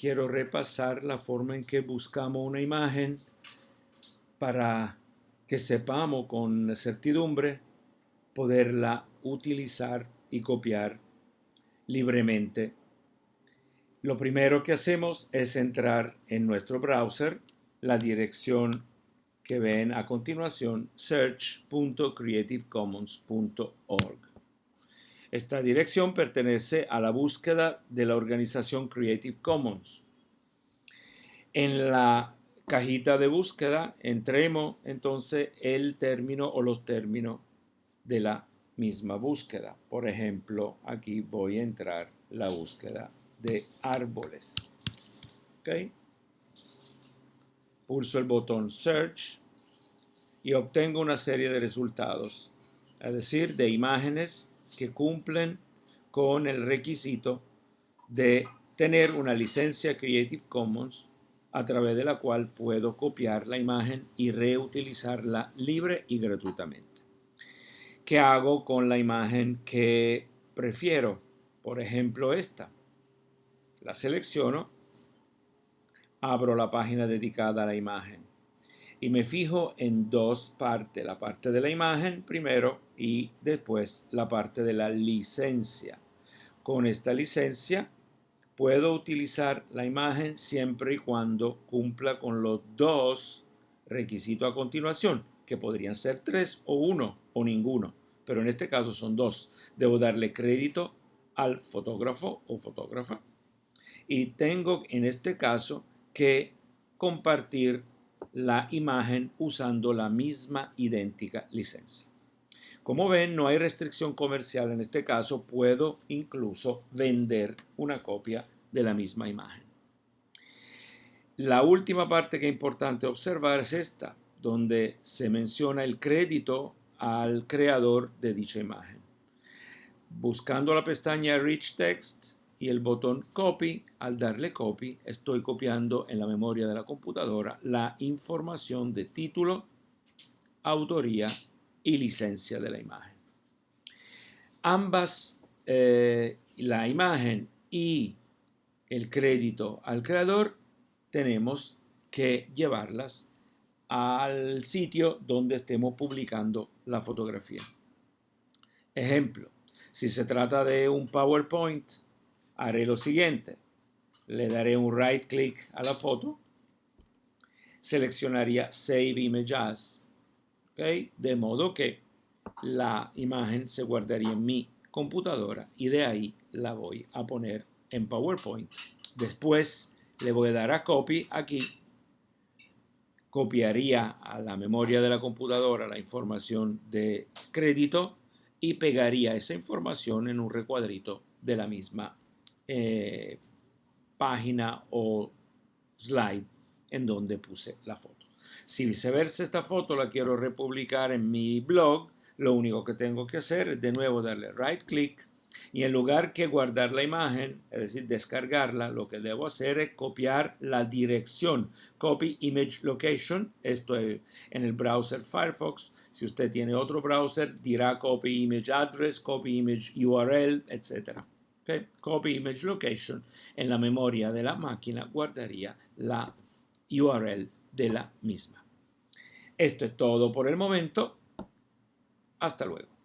quiero repasar la forma en que buscamos una imagen para que sepamos con certidumbre poderla utilizar y copiar libremente. Lo primero que hacemos es entrar en nuestro browser la dirección que ven a continuación search.creativecommons.org. Esta dirección pertenece a la búsqueda de la organización Creative Commons. En la cajita de búsqueda entremos entonces el término o los términos de la misma búsqueda. Por ejemplo, aquí voy a entrar la búsqueda de árboles. ¿Okay? Pulso el botón Search y obtengo una serie de resultados, es decir, de imágenes que cumplen con el requisito de tener una licencia Creative Commons a través de la cual puedo copiar la imagen y reutilizarla libre y gratuitamente. ¿Qué hago con la imagen que prefiero? Por ejemplo, esta. La selecciono, abro la página dedicada a la imagen y me fijo en dos partes, la parte de la imagen primero y después la parte de la licencia. Con esta licencia puedo utilizar la imagen siempre y cuando cumpla con los dos requisitos a continuación, que podrían ser tres o uno o ninguno, pero en este caso son dos. Debo darle crédito al fotógrafo o fotógrafa y tengo en este caso que compartir la imagen usando la misma idéntica licencia. Como ven, no hay restricción comercial en este caso, puedo incluso vender una copia de la misma imagen. La última parte que es importante observar es esta, donde se menciona el crédito al creador de dicha imagen. Buscando la pestaña Rich Text, y el botón copy, al darle copy, estoy copiando en la memoria de la computadora la información de título, autoría y licencia de la imagen. Ambas, eh, la imagen y el crédito al creador, tenemos que llevarlas al sitio donde estemos publicando la fotografía. Ejemplo, si se trata de un PowerPoint, haré lo siguiente. Le daré un right click a la foto. Seleccionaría Save Image As. De modo que la imagen se guardaría en mi computadora y de ahí la voy a poner en PowerPoint. Después le voy a dar a Copy aquí. Copiaría a la memoria de la computadora la información de crédito y pegaría esa información en un recuadrito de la misma eh, página o slide en donde puse la foto. Si viceversa esta foto la quiero republicar en mi blog, lo único que tengo que hacer es de nuevo darle right click y en lugar que guardar la imagen, es decir, descargarla, lo que debo hacer es copiar la dirección. Copy Image Location, esto es en el browser Firefox. Si usted tiene otro browser, dirá Copy Image Address, Copy Image URL, Copy image location, en la memoria de la máquina guardaría la URL de la misma. Esto es todo por el momento. Hasta luego.